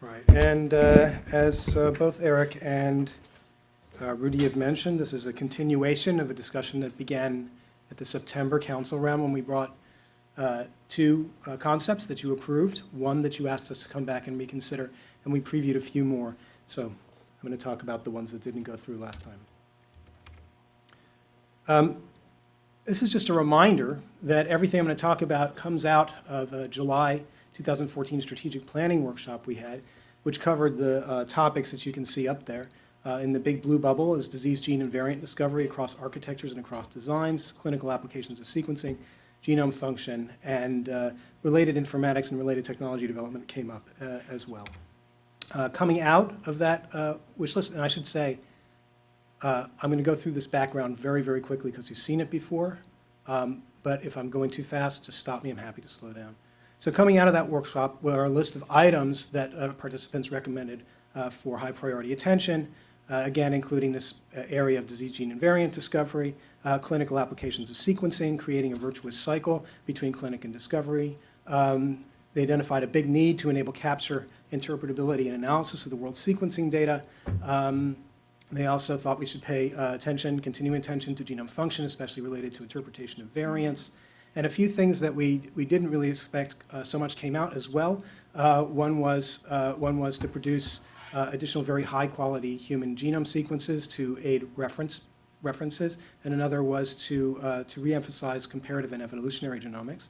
Right, and uh, as uh, both Eric and uh, Rudy have mentioned, this is a continuation of a discussion that began at the September council round when we brought uh, two uh, concepts that you approved, one that you asked us to come back and reconsider, and we previewed a few more. So I'm going to talk about the ones that didn't go through last time. Um, This is just a reminder that everything I'm going to talk about comes out of a July 2014 strategic planning workshop we had, which covered the uh, topics that you can see up there. Uh, In the big blue bubble is disease gene and variant discovery across architectures and across designs, clinical applications of sequencing, genome function, and uh, related informatics and related technology development came up uh, as well. Uh, Coming out of that uh, wish list, and I should say, uh, I'm going to go through this background very, very quickly because you've seen it before. Um, But if I'm going too fast, just stop me. I'm happy to slow down. So coming out of that workshop were a list of items that uh, participants recommended uh, for high priority attention, uh, again, including this uh, area of disease gene and variant discovery, uh, clinical applications of sequencing, creating a virtuous cycle between clinic and discovery. Um, They identified a big need to enable capture, interpretability, and analysis of the world sequencing data. Um, they also thought we should pay uh, attention, continuing attention to genome function, especially related to interpretation of variants. And a few things that we, we didn't really expect uh, so much came out as well. Uh, one, was, uh, one was to produce uh, additional very high-quality human genome sequences to aid reference, references, and another was to, uh, to reemphasize comparative and evolutionary genomics.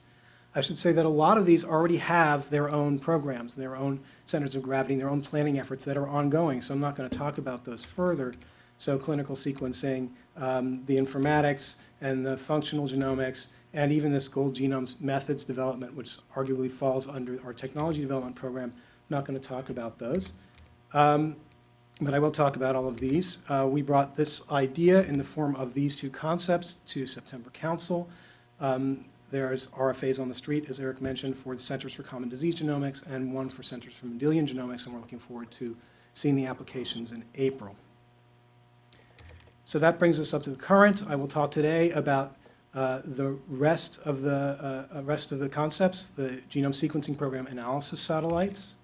I should say that a lot of these already have their own programs, their own centers of gravity, their own planning efforts that are ongoing, so I'm not going to talk about those further. So clinical sequencing, um, the informatics, and the functional genomics, and even this gold genomes methods development, which arguably falls under our technology development program. I'm not going to talk about those. Um, but I will talk about all of these. Uh, we brought this idea in the form of these two concepts to September Council. Um, there's RFAs on the street, as Eric mentioned, for the Centers for Common Disease Genomics and one for Centers for Mendelian Genomics, and we're looking forward to seeing the applications in April. So that brings us up to the current. I will talk today about uh, the rest of the uh, uh, rest of the concepts, the genome sequencing program analysis satellites,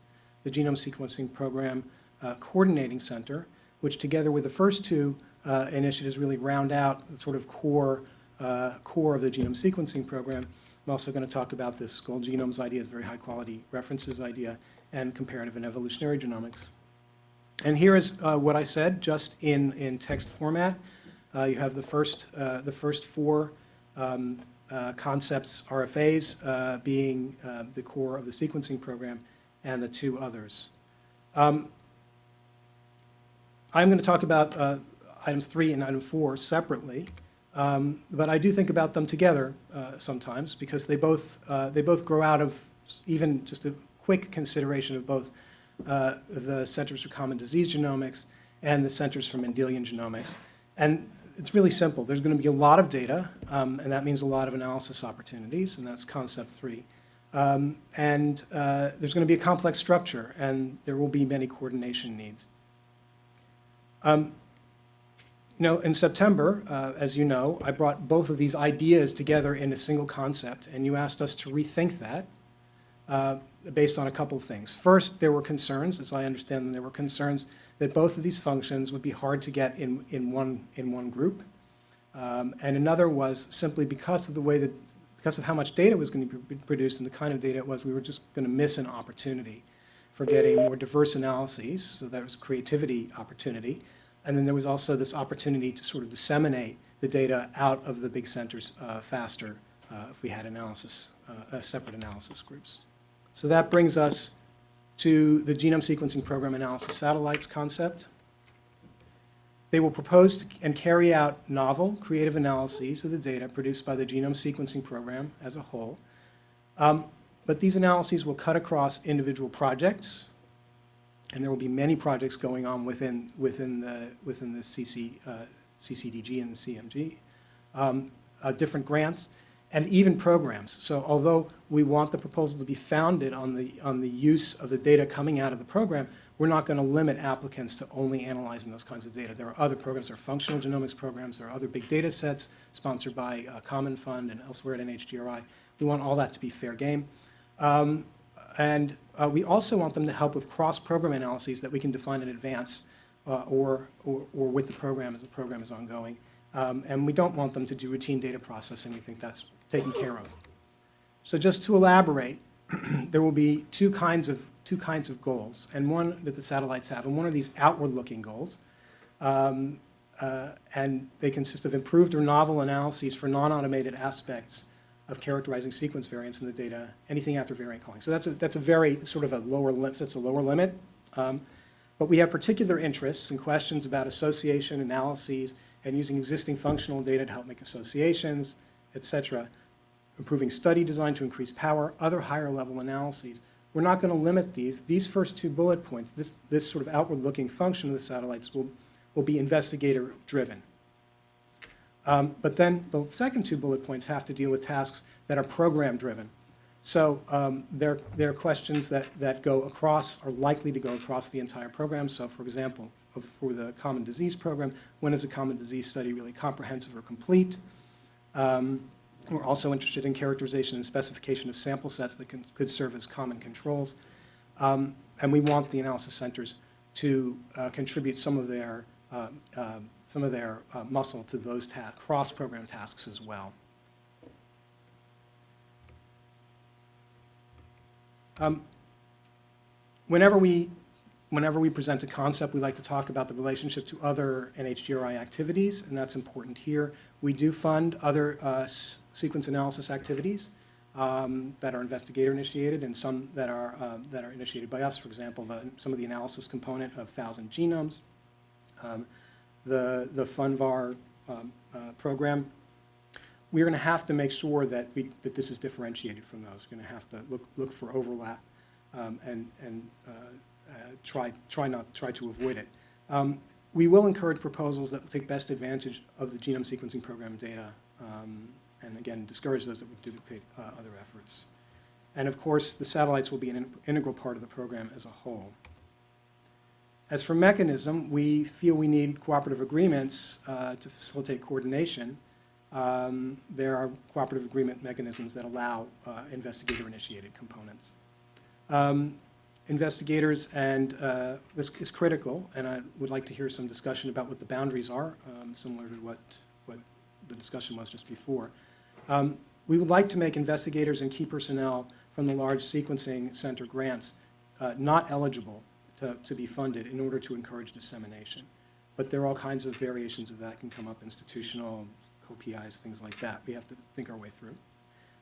the genome sequencing program uh, coordinating center, which together with the first two uh, initiatives really round out the sort of core core of the genome sequencing program. I'm also going to talk about this gold genomes idea, this very high quality references idea, and comparative and evolutionary genomics. And here is what I said, just in, in text format. You have the first, the first four um, uh, concepts, RFAs, uh, being uh, the core of the sequencing program, and the two others. Um, I'm going to talk about uh, items three and item four separately. Um, But I do think about them together uh, sometimes because they both, uh, they both grow out of even just a quick consideration of both the Centers for Common Disease Genomics and the Centers for Mendelian Genomics. And it's really simple. There's going to be a lot of data, um, and that means a lot of analysis opportunities, and that's concept three. Um, And uh, there's going to be a complex structure, and there will be many coordination needs. Um, you know, in September, uh, as you know, I brought both of these ideas together in a single concept, and you asked us to rethink that uh, based on a couple of things. First, there were concerns, as I understand them, there were concerns that both of these functions would be hard to get in, in, one, in one group. Um, and another was simply because of the way that, because of how much data was going to be produced and the kind of data it was, we were just going to miss an opportunity for getting more diverse analyses, so that was creativity opportunity. And then there was also this opportunity to sort of disseminate the data out of the big centers uh, faster uh, if we had analysis, uh, uh, separate analysis groups. So that brings us to the genome sequencing program analysis satellites concept. They will propose and carry out novel, creative analyses of the data produced by the genome sequencing program as a whole. Um, but these analyses will cut across individual projects, and there will be many projects going on within, within, the, within the CC, uh, CCDG and the CMG, um, uh, different grants, and even programs. So although we want the proposal to be founded on the, on the use of the data coming out of the program, we're not going to limit applicants to only analyzing those kinds of data. There are other programs, there are functional genomics programs, there are other big data sets sponsored by uh, Common Fund and elsewhere at NHGRI. We want all that to be fair game. Um, and uh, we also want them to help with cross-program analyses that we can define in advance uh, or, or, or with the program as the program is ongoing. Um, and we don't want them to do routine data processing. We think that's taken care of. So just to elaborate, there will be two kinds of two kinds of goals, and one that the satellites have, and one are these outward-looking goals, um, uh, and they consist of improved or novel analyses for non-automated aspects of characterizing sequence variants in the data, anything after variant calling. So that's a that's a very sort of a lower limit. That's a lower limit, um, but we have particular interests and questions about association analyses and using existing functional data to help make associations, et cetera improving study design to increase power, other higher level analyses. We're not going to limit these. These first two bullet points, this, this sort of outward-looking function of the satellites will, will be investigator-driven. Um, but then the second two bullet points have to deal with tasks that are program-driven. So um, they're, they're questions that, that go across, are likely to go across the entire program. So for example, for the common disease program, when is a common disease study really comprehensive or complete? Um, we're also interested in characterization and specification of sample sets that can, could serve as common controls. Um, and we want the analysis centers to uh, contribute some of their, uh, uh, some of their uh, muscle to those cross-program tasks as well. Um, whenever we whenever we present a concept, we like to talk about the relationship to other NHGRI activities, and that's important here. We do fund other uh, sequence analysis activities um, that are investigator-initiated and some that are, uh, that are initiated by us. For example, the, some of the analysis component of 1,000 genomes, um, the, the FUNVAR um, uh, program. We're going to have to make sure that, we, that this is differentiated from those. We're going to have to look, look for overlap um, and, and uh, try, try, not, try to avoid it. Um, we will encourage proposals that will take best advantage of the genome sequencing program data, um, and again, discourage those that would duplicate uh, other efforts. And of course, the satellites will be an in integral part of the program as a whole. As for mechanism, we feel we need cooperative agreements uh, to facilitate coordination. Um, there are cooperative agreement mechanisms that allow uh, investigator-initiated components. Um, investigators, and uh, this is critical, and I would like to hear some discussion about what the boundaries are, um, similar to what, what the discussion was just before. Um, we would like to make investigators and key personnel from the large sequencing center grants uh, not eligible to, to be funded in order to encourage dissemination. But there are all kinds of variations of that can come up, institutional, co-PIs, things like that. We have to think our way through.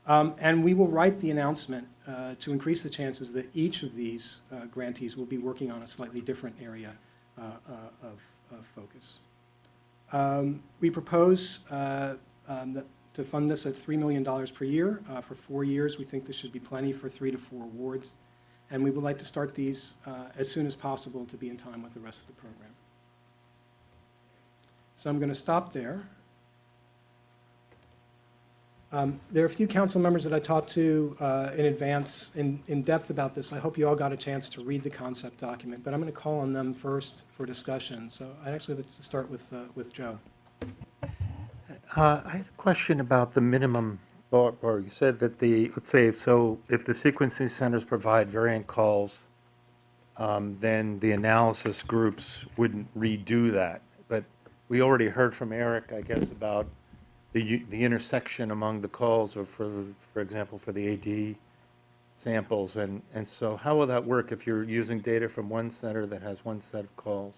Um, and we will write the announcement uh, to increase the chances that each of these uh, grantees will be working on a slightly different area uh, uh of, of, focus. Um, we propose uh, um, to fund this at $3 million per year uh, for four years. We think this should be plenty for three to four awards. And we would like to start these as soon as possible to be in time with the rest of the program. So I'm going to stop there. Um, there are a few council members that I talked to uh, in advance in, in depth about this. I hope you all got a chance to read the concept document, but I'm going to call on them first for discussion. So I'd actually like to start with, uh, with Joe. Uh, I had a question about the minimum bar. You said that the, let's say, so if the sequencing centers provide variant calls, um, then the analysis groups wouldn't redo that. But we already heard from Eric, I guess, about the, the intersection among the calls or for, for example, for the AD samples. And, and so how will that work if you're using data from one center that has one set of calls?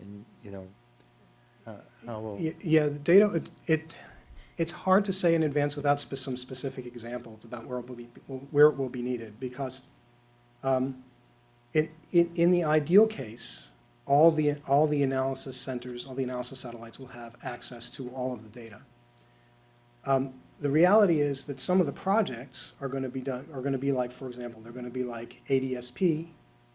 And, you know, uh, how will... Yeah, the data, it, it, it's hard to say in advance without spe some specific examples about where it will be, where it will be needed because um, it, it, in the ideal case, all the, all the analysis centers, all the analysis satellites will have access to all of the data. Um, the reality is that some of the projects are going to be done, are going to be like, for example, they're going to be like ADSP.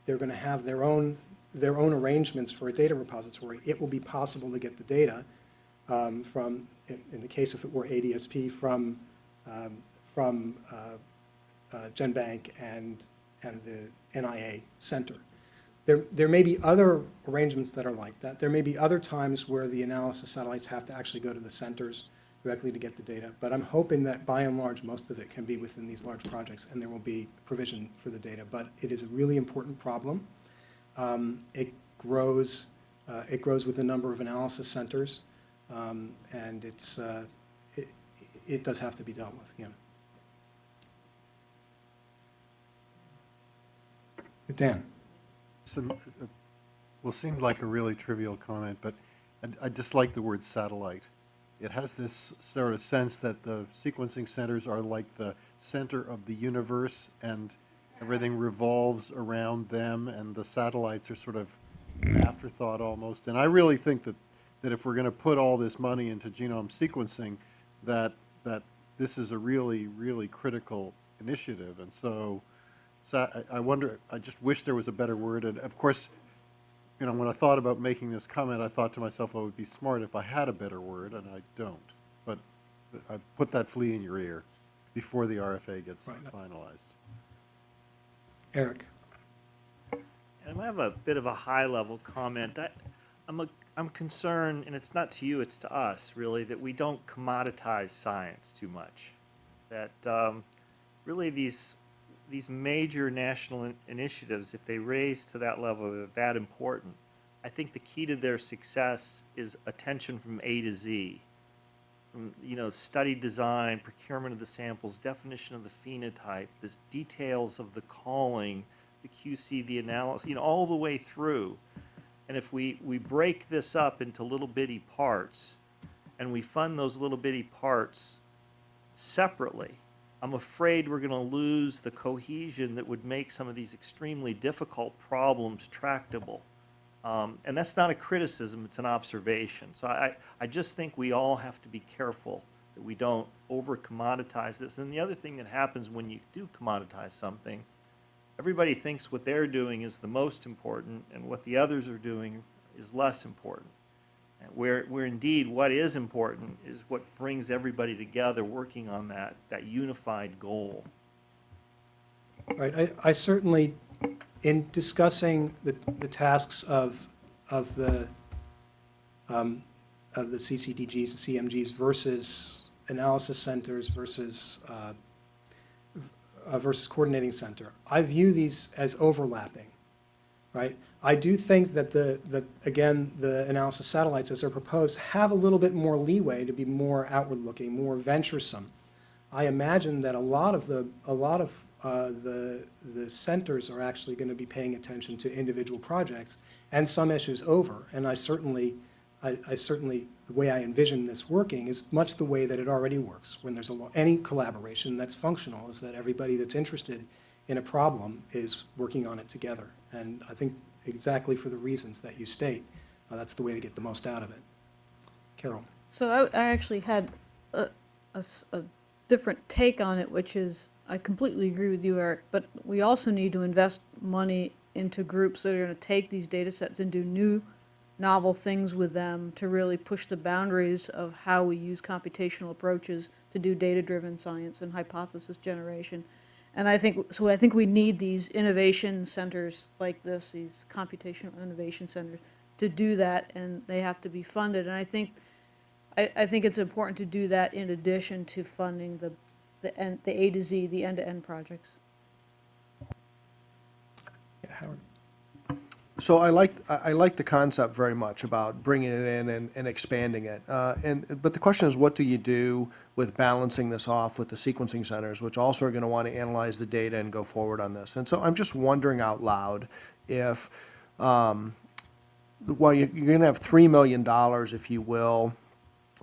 They're going to have their own, their own arrangements for a data repository. It will be possible to get the data um, from, in, in, the case if it were ADSP, from, um, from uh, uh, GenBank and, and the NIA center. There, there may be other arrangements that are like that. There may be other times where the analysis satellites have to actually go to the centers directly to get the data. But I'm hoping that by and large, most of it can be within these large projects, and there will be provision for the data. But it is a really important problem. Um, It grows, uh, it grows with a number of analysis centers, um, and it's, uh, it, it does have to be dealt with, yeah. Dan? Some, uh, well, seemed like a really trivial comment, but I- I dislike the word satellite. It has this sort of sense that the sequencing centers are like the center of the universe and everything revolves around them and the satellites are sort of afterthought almost. And I really think that, that if we're going to put all this money into genome sequencing, that, that this is a really, really critical initiative. And so, sa- I I wonder, I just wish there was a better word. And of course, you know, when I thought about making this comment, I thought to myself, well, it would be smart if I had a better word, and I don't. But I put that flea in your ear before the RFA gets Right. finalized. Eric? And I have a bit of a high-level comment. I, I'm, a, I'm concerned, and it's not to you, it's to us, really, that we don't commoditize science too much. That um, really these, these major national in- initiatives, if they raise to that level, they're that important. I think the key to their success is attention from A to Z. From, you know, study design, procurement of the samples, definition of the phenotype, the details of the calling, the QC, the analysis, you know, all the way through. And if we, we break this up into little bitty parts, and we fund those little bitty parts separately, I'm afraid we're gonna lose the cohesion that would make some of these extremely difficult problems tractable. Um, and that's not a criticism, it's an observation. So I, I just think we all have to be careful that we don't over commoditize this. And the other thing that happens when you do commoditize something, everybody thinks what they're doing is the most important and what the others are doing is less important. Where, where indeed what is important is what brings everybody together working on that, that unified goal. Right, I, I certainly, in discussing the, the tasks of, of the, um, of the CCDGs and CMGs versus analysis centers versus, uh, uh, versus coordinating center, I view these as overlapping, right? I do think that the, that, again, the analysis satellites as they're proposed have a little bit more leeway to be more outward-looking, more venturesome. I imagine that a lot of the, a lot of uh, the, the centers are actually going to be paying attention to individual projects and some issues over. And I certainly, I, I certainly, the way I envision this working is much the way that it already works. When there's a, any collaboration that's functional, is that everybody that's interested in a problem is working on it together. And I think exactly for the reasons that you state, uh, that's the way to get the most out of it. Carol? So I, I actually had a different take on it, which is, I completely agree with you, Eric, but we also need to invest money into groups that are gonna take these data sets and do new, novel things with them to really push the boundaries of how we use computational approaches to do data-driven science and hypothesis generation. And I think, so I think we need these innovation centers like this, these computational innovation centers, to do that, and they have to be funded. And I think I, I think it's important to do that in addition to funding the, the, end- the A to Z, the end-to-end projects. Yeah, Howard? So I like, I like the concept very much about bringing it in and, and expanding it. Uh, and, but the question is, what do you do with balancing this off with the sequencing centers, which also are going to want to analyze the data and go forward on this? And so I'm just wondering out loud if, um, well, you're going to have $3 million, if you will,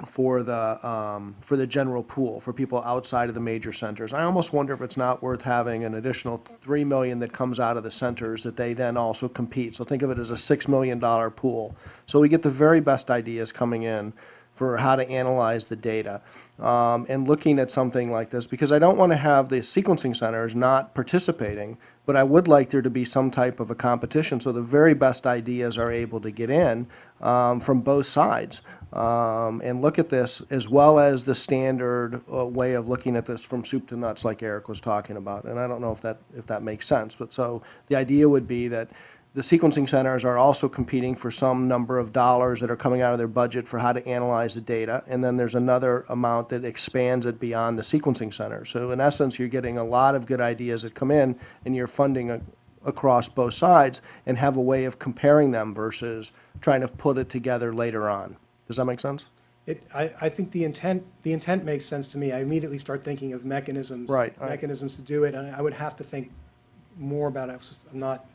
for the, um, for the general pool, for people outside of the major centers. I almost wonder if it's not worth having an additional three million that comes out of the centers that they then also compete. So think of it as a six million dollar pool. So we get the very best ideas coming in for how to analyze the data. Um, and looking at something like this, because I don't want to have the sequencing centers not participating, but I would like there to be some type of a competition so the very best ideas are able to get in um, from both sides um, and look at this as well as the standard uh, way of looking at this from soup to nuts like Eric was talking about. And I don't know if that, if that makes sense, but so the idea would be that the sequencing centers are also competing for some number of dollars that are coming out of their budget for how to analyze the data. And then there's another amount that expands it beyond the sequencing center. So in essence, you're getting a lot of good ideas that come in and you're funding a- across both sides and have a way of comparing them versus trying to put it together later on. Does that make sense? It, I, I think the intent, the intent makes sense to me. I immediately start thinking of mechanisms. Right, Mechanisms to do it, and I would have to think more about it. I'm not,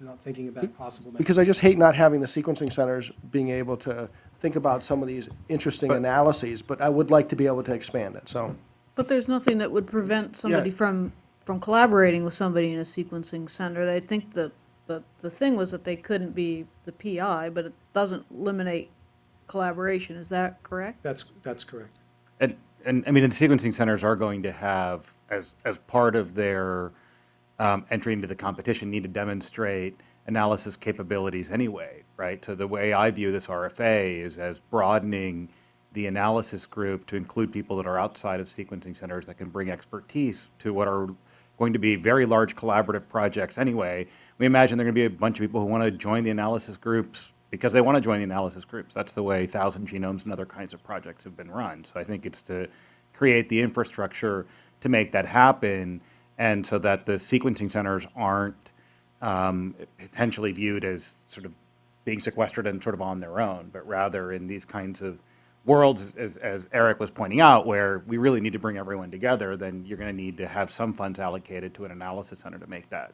I'm not thinking about possible. Because I just hate not having the sequencing centers being able to think about some of these interesting analyses, but I would like to be able to expand it, so. But there's nothing that would prevent somebody Yeah. from, from collaborating with somebody in a sequencing center. I think that, the, the thing was that they couldn't be the PI, but it doesn't eliminate collaboration, is that correct? That's, that's correct. And, and I mean, the sequencing centers are going to have, as, as part of their um, entry into the competition, need to demonstrate analysis capabilities anyway, right? So the way I view this RFA is as broadening the analysis group to include people that are outside of sequencing centers that can bring expertise to what are going to be very large collaborative projects anyway. We imagine there are going to be a bunch of people who want to join the analysis groups because they want to join the analysis groups. That's the way Thousand Genomes and other kinds of projects have been run. So I think it's to create the infrastructure to make that happen, and so that the sequencing centers aren't um, potentially viewed as sort of being sequestered and sort of on their own, but rather in these kinds of worlds, as, as Eric was pointing out, where we really need to bring everyone together, then you're going to need to have some funds allocated to an analysis center to make that,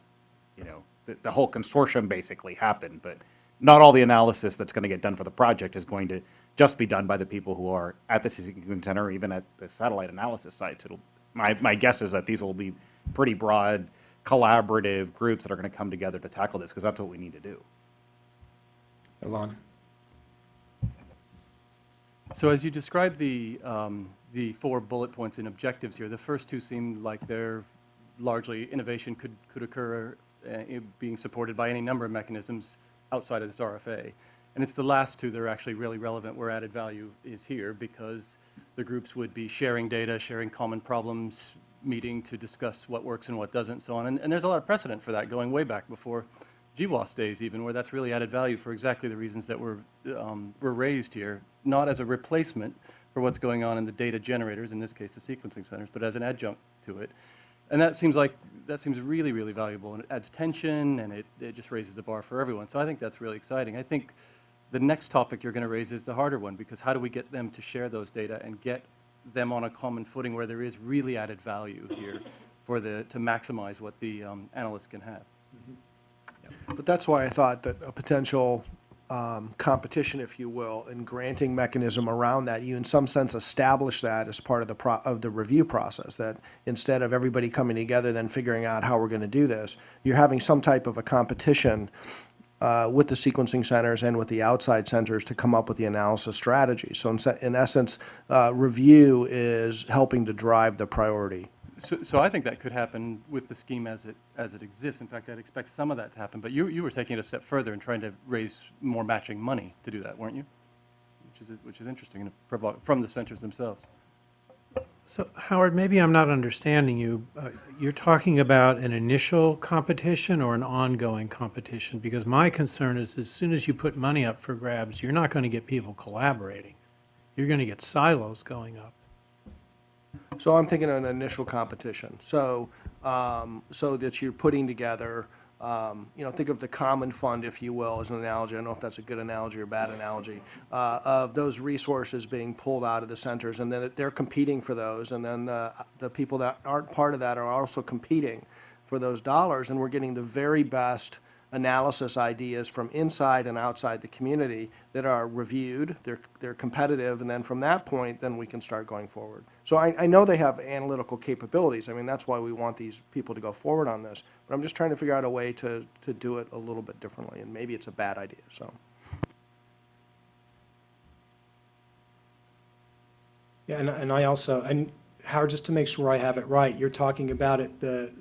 you know, the, the whole consortium basically happen. But not all the analysis that's going to get done for the project is going to just be done by the people who are at the sequencing center, or even at the satellite analysis sites. It'll, my, my guess is that these will be pretty broad, collaborative groups that are going to come together to tackle this, because that's what we need to do. Alon? So as you describe the, um, the four bullet points and objectives here, the first two seem like they're largely innovation could, could occur, uh, being supported by any number of mechanisms outside of this RFA. And it's the last two that are actually really relevant where added value is here because the groups would be sharing data, sharing common problems, meeting to discuss what works and what doesn't, so on. And, and there's a lot of precedent for that going way back before GWAS days even, where that's really added value for exactly the reasons that were, um, were raised here, not as a replacement for what's going on in the data generators, in this case, the sequencing centers, but as an adjunct to it. And that seems like, that seems really, really valuable, and it adds tension, and it, it just raises the bar for everyone. So I think that's really exciting. I think the next topic you're going to raise is the harder one, because how do we get them to share those data and get them on a common footing where there is really added value here for the, to maximize what the um, analysts can have? But that's why I thought that a potential um, competition, if you will, and granting mechanism around that, you in some sense establish that as part of the, of the review process, that instead of everybody coming together then figuring out how we're going to do this, you're having some type of a competition uh, with the sequencing centers and with the outside centers to come up with the analysis strategy. So in in essence, uh, review is helping to drive the priority. So, so I think that could happen with the scheme as it, as it exists. In fact, I'd expect some of that to happen. But you, you were taking it a step further and trying to raise more matching money to do that, weren't you? Which is, which is interesting from the centers themselves. So Howard, maybe I'm not understanding you. Uh, You're talking about an initial competition or an ongoing competition? Because my concern is as soon as you put money up for grabs, you're not going to get people collaborating. You're going to get silos going up. So I'm thinking an initial competition. So, um, so that you're putting together, um, you know, think of the common fund, if you will, as an analogy. I don't know if that's a good analogy or bad analogy, uh, of those resources being pulled out of the centers, and then they're competing for those, and then the, the people that aren't part of that are also competing for those dollars, and we're getting the very best analysis ideas from inside and outside the community that are reviewed, they're, they're competitive, and then from that point, then we can start going forward. So I, I know they have analytical capabilities, I mean, that's why we want these people to go forward on this, but I'm just trying to figure out a way to, to do it a little bit differently, and maybe it's a bad idea, so. Yeah, and, and I also, and Howard, just to make sure I have it right, you're talking about it, the,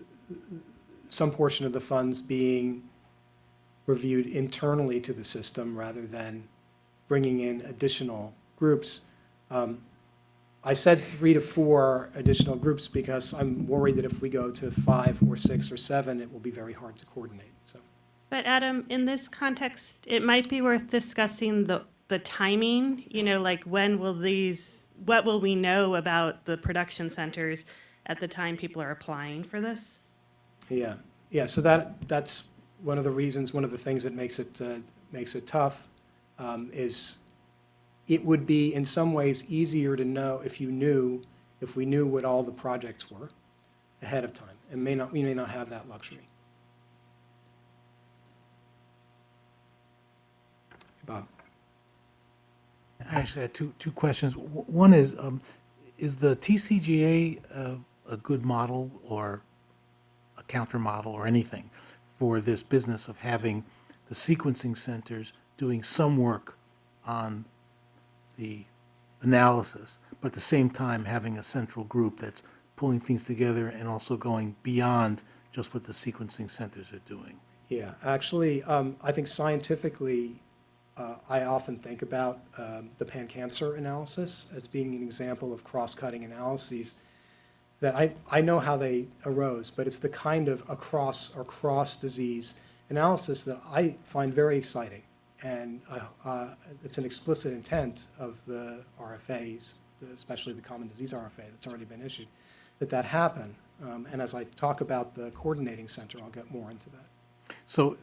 some portion of the funds being reviewed internally to the system rather than bringing in additional groups. Um, I said three to four additional groups because I'm worried that if we go to five or six or seven, it will be very hard to coordinate, so. But Adam, in this context, it might be worth discussing the, the timing, you know, like when will these, what will we know about the production centers at the time people are applying for this? Yeah, yeah, so that, that's one of the reasons, one of the things that makes it, uh, makes it tough, um, is it would be in some ways easier to know if you knew, if we knew what all the projects were ahead of time, and may not, we may not have that luxury. Bob? I Actually, had two, two questions. One is, um, is the TCGA uh, a good model or a counter model or anything for this business of having the sequencing centers doing some work on the analysis, but at the same time having a central group that's pulling things together and also going beyond just what the sequencing centers are doing? Yeah, actually, um, I think scientifically, uh, I often think about um, the pan-cancer analysis as being an example of cross-cutting analyses that I, I know how they arose, but it's the kind of across or cross-disease analysis that I find very exciting. And uh, uh, it's an explicit intent of the RFAs, especially the common disease RFA that's already been issued, that that happen. Um, And as I talk about the coordinating center, I'll get more into that. So,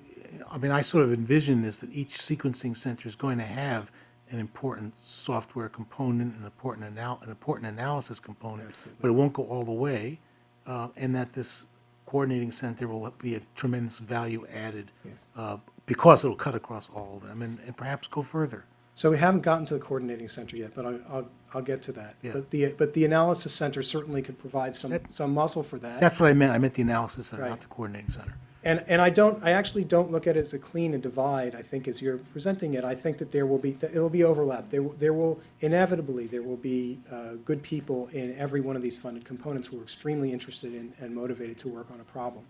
I mean, I sort of envision this, that each sequencing center is going to have an important software component, an important anal, an important analysis component, but it won't go all the way, uh, and that this coordinating center will be a tremendous value added, uh, because it'll cut across all of them, and, and perhaps go further. So we haven't gotten to the coordinating center yet, but I- I'll, I'll get to that. Yeah. But the, but the analysis center certainly could provide some, That- some muscle for that. That's what I meant, I meant the analysis center, Right. not the coordinating center. And, and I don't, I actually don't look at it as a clean and divide, I think, as you're presenting it. I think that there will be, that it'll be overlap. There, will- there will, inevitably, there will be uh, good people in every one of these funded components who are extremely interested in and motivated to work on a problem.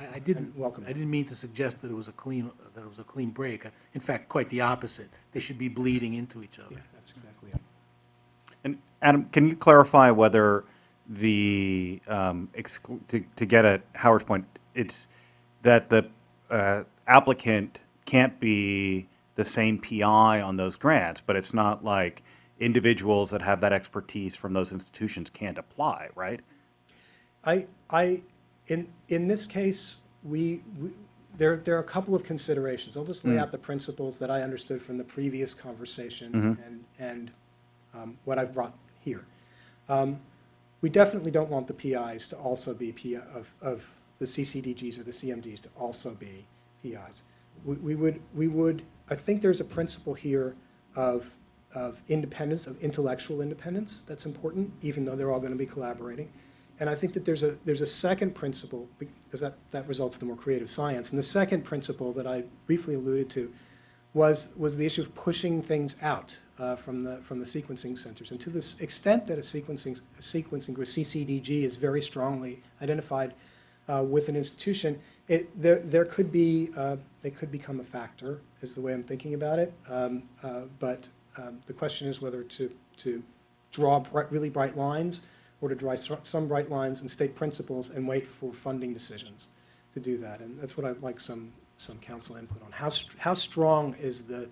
I, I didn't, welcome. I didn't mean to suggest that it was a clean, that it was a clean break. In fact, quite the opposite. They should be bleeding into each other. Yeah, that's exactly it. And Adam, can you clarify whether the, um, exclu- to, to get at Howard's point, it's that the uh, applicant can't be the same PI on those grants, but it's not like individuals that have that expertise from those institutions can't apply, right? I, I, in, in this case, we, we- there, there are a couple of considerations. I'll just lay out the principles that I understood from the previous conversation and, and um, what I've brought here. Um, We definitely don't want the PIs to also be PI, of, of the CCDGs or the CMDs to also be PIs. We, we would, we would, I think there's a principle here of, of independence, of intellectual independence that's important, even though they're all going to be collaborating. And I think that there's a, there's a second principle, because that, that results in the more creative science. And the second principle that I briefly alluded to was, was the issue of pushing things out uh, from the, from the sequencing centers. And to this extent that a sequencing, a sequencing group, CCDG, is very strongly identified uh, with an institution, it, there, there could be, uh, they could become a factor, is the way I'm thinking about it. Um, uh, But um, the question is whether to, to draw bright, really bright lines or to draw some bright lines and state principles and wait for funding decisions to do that. And that's what I'd like some, some council input on. How, str- how strong is the,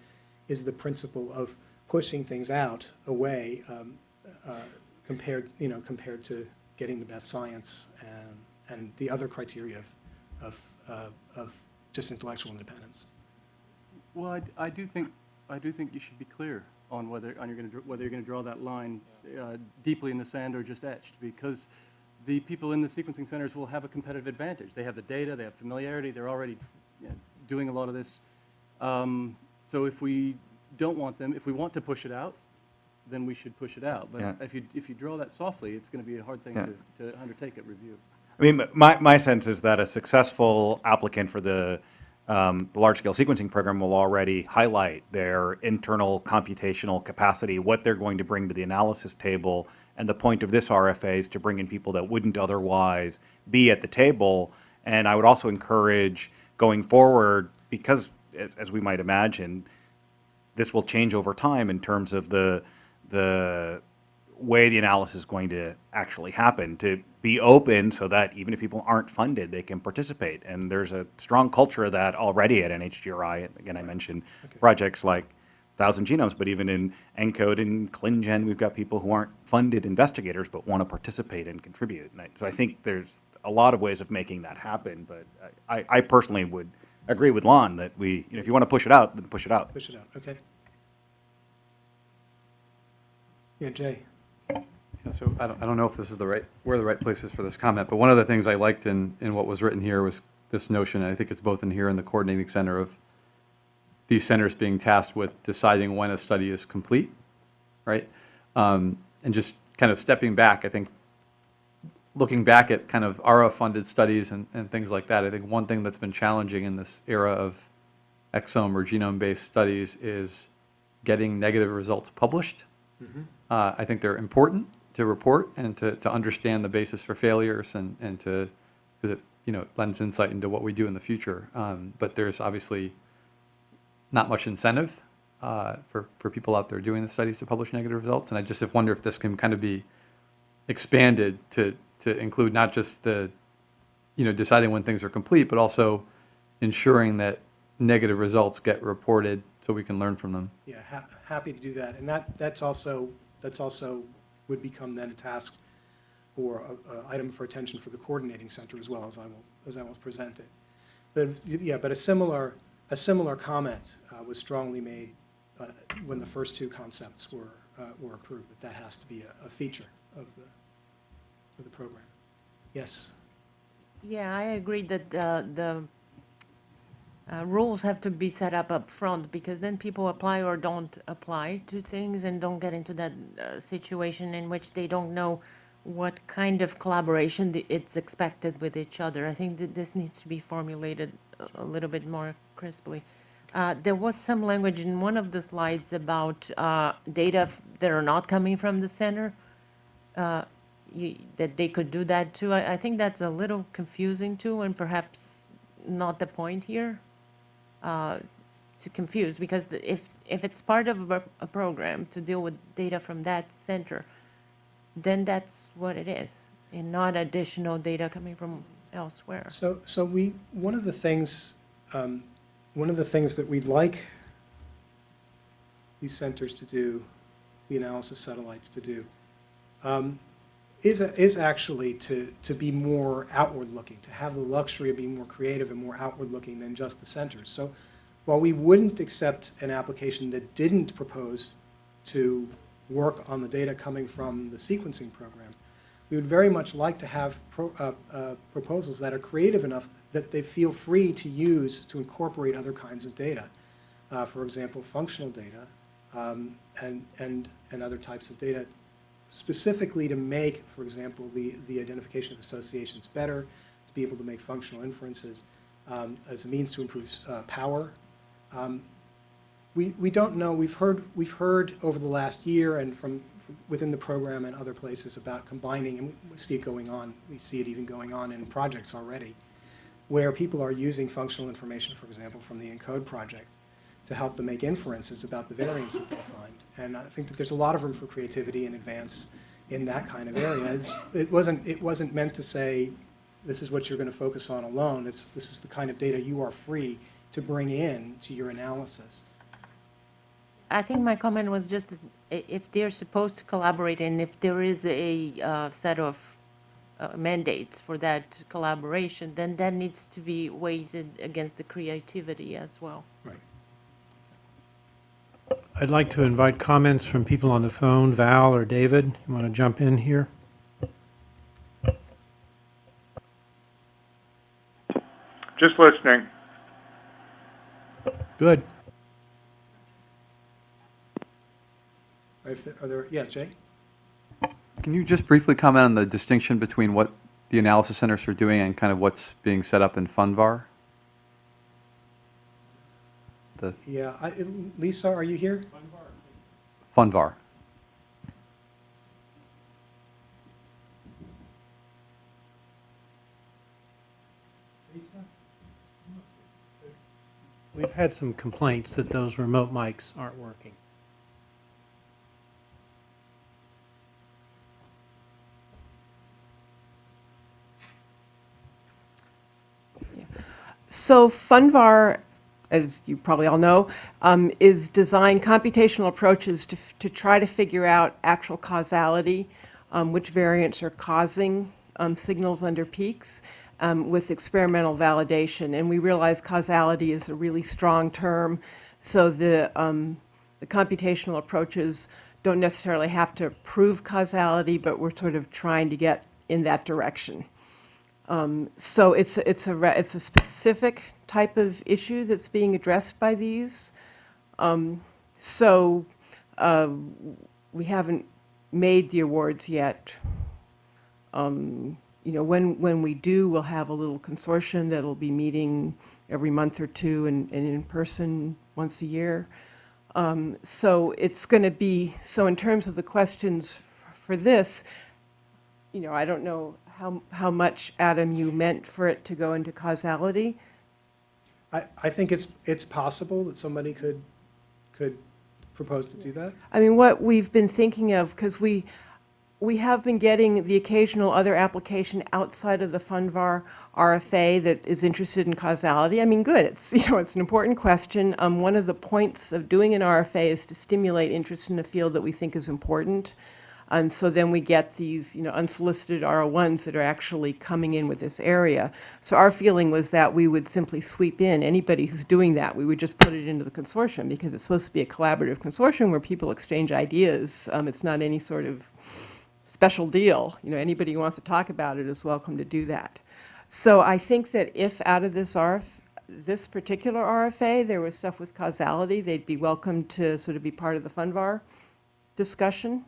is the principle of pushing things out away um, uh, compared, you know, compared to getting the best science and, and the other criteria of, of, uh, of just intellectual independence? Well, I, d- I do think, I do think you should be clear on whether, on you're gonna, whether you're gonna draw that line uh, deeply in the sand or just etched, because the people in the sequencing centers will have a competitive advantage. They have the data, they have familiarity, they're already you know, doing a lot of this. Um, So if we don't want them, if we want to push it out, then we should push it out. But Yeah. if you, if you draw that softly, it's gonna be a hard thing Yeah. to, to undertake at review. I mean, my, my sense is that a successful applicant for the, um, large-scale sequencing program will already highlight their internal computational capacity, what they're going to bring to the analysis table, and the point of this RFA is to bring in people that wouldn't otherwise be at the table. And I would also encourage going forward, because as, as we might imagine, this will change over time in terms of the, the, way the analysis is going to actually happen, to be open so that even if people aren't funded, they can participate. And there's a strong culture of that already at NHGRI. Again, I mentioned projects like Thousand Genomes, but even in ENCODE and ClinGen, we've got people who aren't funded investigators but want to participate and contribute. And I, so I think there's a lot of ways of making that happen, but I, I personally would agree with Lon that we, you know, if you want to push it out, then push it out. Push it out, okay? Yeah, Jay? Yeah, So I don't, I don't know if this is the right, where the right place is for this comment, but one of the things I liked in, in what was written here was this notion, and I think it's both in here and the coordinating center of these centers being tasked with deciding when a study is complete, right? Um, and just kind of stepping back, I think, looking back at kind of ARRA-funded studies and, and things like that, I think one thing that's been challenging in this era of exome or genome-based studies is getting negative results published. Uh, I think they're important to report and to, to understand the basis for failures and, and to, because it, you know, lends insight into what we do in the future. Um, but there's obviously not much incentive uh, for, for people out there doing the studies to publish negative results. And I just wonder if this can kind of be expanded to, to include not just the, you know, deciding when things are complete, but also ensuring that negative results get reported so we can learn from them. Yeah, ha- happy to do that. And that, that's also, that's also would become then a task or a, a item for attention for the coordinating center as well, as I will, as I will present it. But, yeah, but a similar, a similar comment uh, was strongly made uh, when the first two concepts were, uh, were approved, that that has to be a, a feature of the, of the program. Yes? Yeah, I agree that uh, the uh, rules have to be set up up front because then people apply or don't apply to things and don't get into that uh, situation in which they don't know what kind of collaboration it's expected with each other. I think that this needs to be formulated a- a little bit more crisply. Uh, There was some language in one of the slides about uh, data that are not coming from the center uh, you, that they could do that too. I, I think that's a little confusing too, and perhaps not the point here uh, to confuse because the, if if it's part of a, a program to deal with data from that center, then that's what it is, and not additional data coming from elsewhere. So, so we, one of the things, um, one of the things that we'd like these centers to do, the analysis satellites to do, um, is, is actually to, to be more outward-looking, to have the luxury of being more creative and more outward-looking than just the centers. So while we wouldn't accept an application that didn't propose to work on the data coming from the sequencing program, we would very much like to have pro, uh, uh, proposals that are creative enough that they feel free to use to incorporate other kinds of data. Uh, for example, functional data um, and, and, and other types of data specifically to make, for example, the, the identification of associations better, to be able to make functional inferences um, as a means to improve uh, power. Um, we, we don't know, we've heard, we've heard over the last year and from, from within the program and other places about combining, and we see it going on, we see it even going on in projects already, where people are using functional information, for example, from the ENCODE project to help them make inferences about the variants that they find. And I think that there's a lot of room for creativity and advance in that kind of area. It's, it wasn't, it wasn't meant to say, this is what you're going to focus on alone. It's, this is the kind of data you are free to bring in to your analysis. I think my comment was just that if they're supposed to collaborate and if there is a uh, set of uh, mandates for that collaboration, then that needs to be weighted against the creativity as well. Right. I'd like to invite comments from people on the phone. Val or David, you want to jump in here? Just listening. Good. If Are there, yeah, Jay? Can you just briefly comment on the distinction between what the analysis centers are doing and kind of what's being set up in FUNVAR? The yeah, I, Lisa, are you here? Funvar. Funvar. We've had some complaints that those remote mics aren't working. So Funvar as you probably all know, um, is design computational approaches to, to try to figure out actual causality, um, which variants are causing um, signals under peaks um, with experimental validation. And we realize causality is a really strong term, so the, um, the computational approaches don't necessarily have to prove causality, but we're sort of trying to get in that direction. Um, So it's, it's a, it's a specific type of issue that's being addressed by these. Um, So uh, we haven't made the awards yet. Um, You know, when, when we do, we'll have a little consortium that'll be meeting every month or two and, and in person once a year. Um, So it's going to be, so in terms of the questions for this, you know, I don't know how, how much, Adam, you meant for it to go into causality. I, think it's, it's possible that somebody could, could propose to do that. I mean, what we've been thinking of, because we, we have been getting the occasional other application outside of the Funvar RFA that is interested in causality. I mean, good, it's, you know, it's an important question. Um, one of the points of doing an RFA is to stimulate interest in a field that we think is important. And so then we get these, you know, unsolicited R01s that are actually coming in with this area. So our feeling was that we would simply sweep in anybody who's doing that. We would just put it into the consortium because it's supposed to be a collaborative consortium where people exchange ideas. Um, it's not any sort of special deal. You know, anybody who wants to talk about it is welcome to do that. So I think that if out of this RF, this particular RFA, there was stuff with causality, they'd be welcome to sort of be part of the Funvar discussion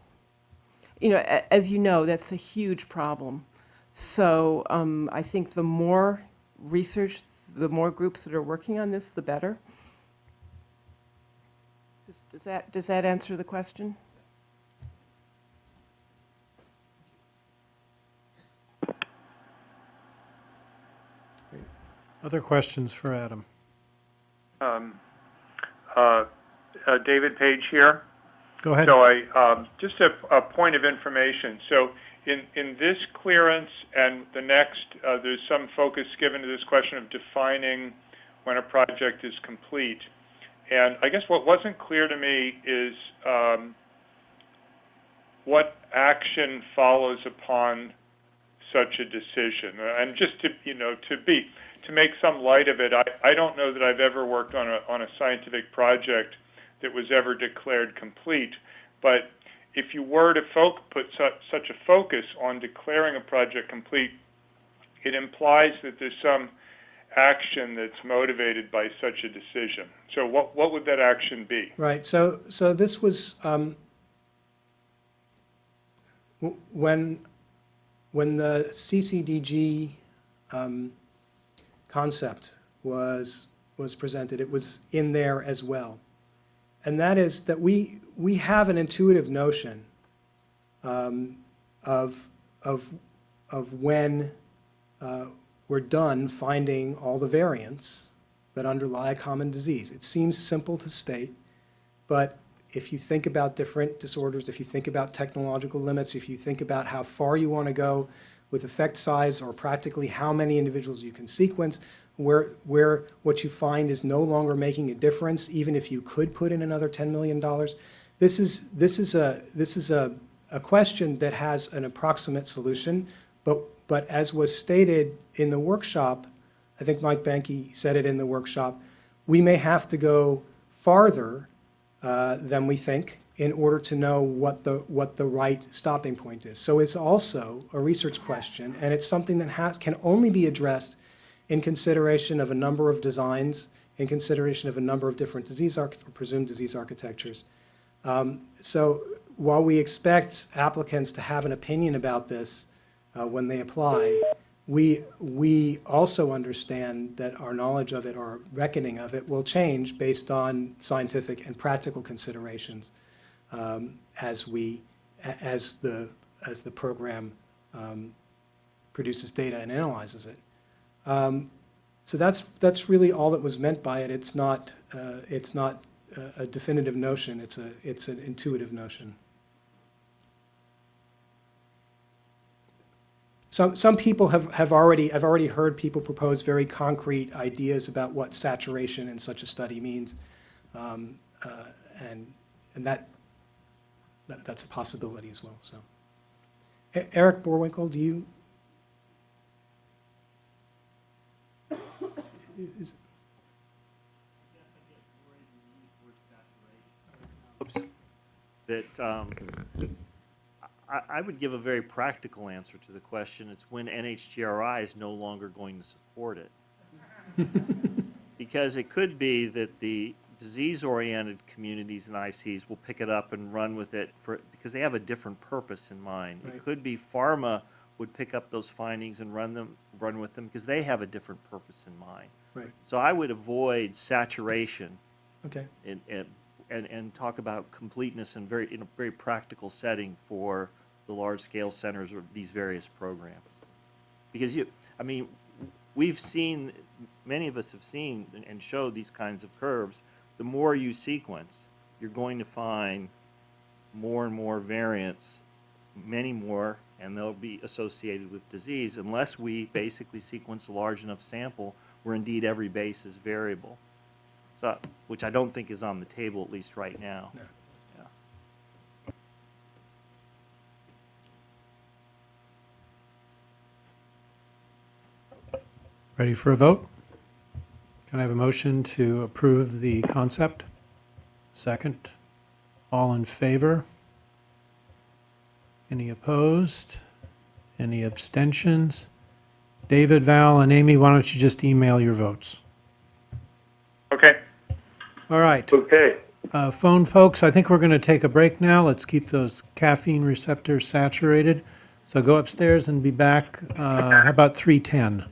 you know, as you know, that's a huge problem. So um, I think the more research, the more groups that are working on this, the better. Does- Does that, does that answer the question? Other questions for Adam? Um, uh, uh, David Page here. Go ahead. So I, um, just a, point of information. So in, in this clearance and the next, uh, there's some focus given to this question of defining when a project is complete. And I guess what wasn't clear to me is, um, what action follows upon such a decision. And just to, you know, to be, to make some light of it, I, I don't know that I've ever worked on a, on a scientific project that was ever declared complete. But if you were to put such, a focus on declaring a project complete, it implies that there's some action that's motivated by such a decision. So what, what would that action be? Right, so, so this was, um, when, when the CCDG um, concept was, was presented, it was in there as well. And that is that we, we have an intuitive notion um, of, of, of when uh, we're done finding all the variants that underlie a common disease. It seems simple to state, but if you think about different disorders, if you think about technological limits, if you think about how far you want to go with effect size or practically how many individuals you can sequence, where, where what you find is no longer making a difference, even if you could put in another $10 million, this is, this is, a, this is a, a question that has an approximate solution, but, but as was stated in the workshop, I think Mike Boehnke said it in the workshop, we may have to go farther uh, than we think in order to know what the, what the right stopping point is. So it's also a research question, and it's something that has, can only be addressed in consideration of a number of designs, in consideration of a number of different disease, arch- presumed disease architectures. Um, So while we expect applicants to have an opinion about this uh, when they apply, we, we also understand that our knowledge of it, our reckoning of it, will change based on scientific and practical considerations um, as we, as the, as the program um, produces data and analyzes it. Um, So that's, that's really all that was meant by it. It's not, uh, it's not a- a definitive notion, it's a, it's an intuitive notion. some, some people have, have already, I've already heard people propose very concrete ideas about what saturation in such a study means. Um, uh, And, and that, that, that's a possibility as well, so. E- Eric Boerwinkle, do you? Is- Oops. That, um, I, I would give a very practical answer to the question. It's when NHGRI is no longer going to support it. Because it could be that the disease-oriented communities and ICs will pick it up and run with it for, because they have a different purpose in mind. It could be pharma would pick up those findings and run them, run with them, because they have a different purpose in mind. Right, So I would avoid saturation okay, and, and, and, and talk about completeness in very, in a very practical setting for the large-scale centers or these various programs. Because you, I mean, we've seen, many of us have seen and- and showed these kinds of curves. The more you sequence, you're going to find more and more variants, many more, and they'll be associated with disease unless we basically sequence a large enough sample where indeed every base is variable. So, which I don't think is on the table, at least right now. No. Yeah. Ready for a vote? Can I have a motion to approve the concept? Second. All in favor? Any opposed? Any abstentions? David, Val, and Amy, why don't you just email your votes? Okay. All right. Okay. Uh, Phone folks, I think we're going to take a break now. Let's keep those caffeine receptors saturated. So go upstairs and be back, uh, how about 3:10?